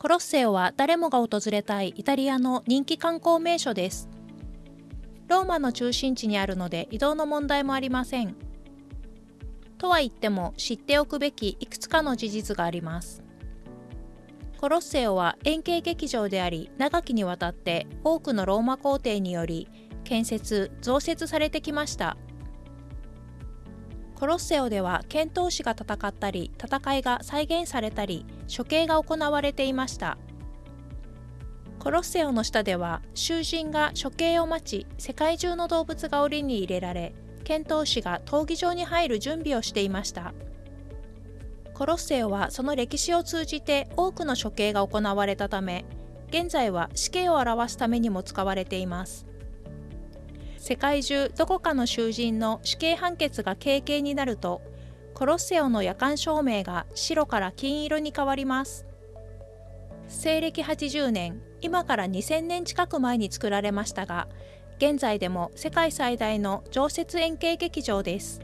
コロッセオは誰もが訪れたいイタリアの人気観光名所です。ローマの中心地にあるので移動の問題もありません。とは言っても知っておくべきいくつかの事実があります。コロッセオは円形劇場であり長きにわたって多くのローマ皇帝により建設増設されてきましたコロッセオでは剣闘士が戦ったり戦いが再現されたり処刑が行われていました。コロッセオの下では囚人が処刑を待ち世界中の動物が檻に入れられ剣闘士が闘技場に入る準備をしていました。コロッセオはその歴史を通じて多くの処刑が行われたため現在は死刑を表すためにも使われています。世界中どこかの囚人の死刑判決が軽々になるとコロッセオの夜間照明が白から金色に変わります。西暦80年今から2000年近く前に作られましたが現在でも世界最大の常設円形劇場です。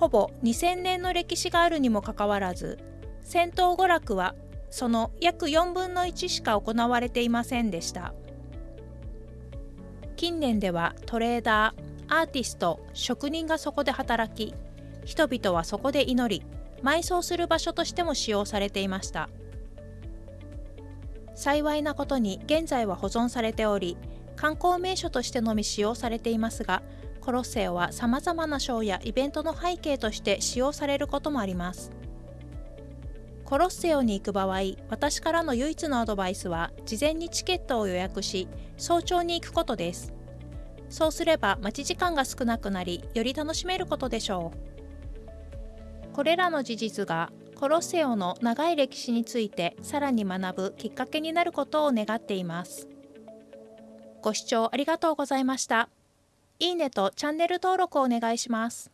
ほぼ2000年の歴史があるにもかかわらず戦闘娯楽はその約4分の1しか行われていませんでした。近年ではトレーダーアーティスト職人がそこで働き人々はそこで祈り埋葬する場所としても使用されていました。幸いなことに現在は保存されており観光名所としてのみ使用されていますがコロッセオはさまざまなショーやイベントの背景として使用されることもあります。コロッセオに行く場合私からの唯一のアドバイスは事前にチケットを予約し早朝に行くことです。そうすれば待ち時間が少なくなりより楽しめることでしょう。これらの事実がコロッセオの長い歴史についてさらに学ぶきっかけになることを願っています。ご視聴ありがとうございました。いいねとチャンネル登録をお願いします。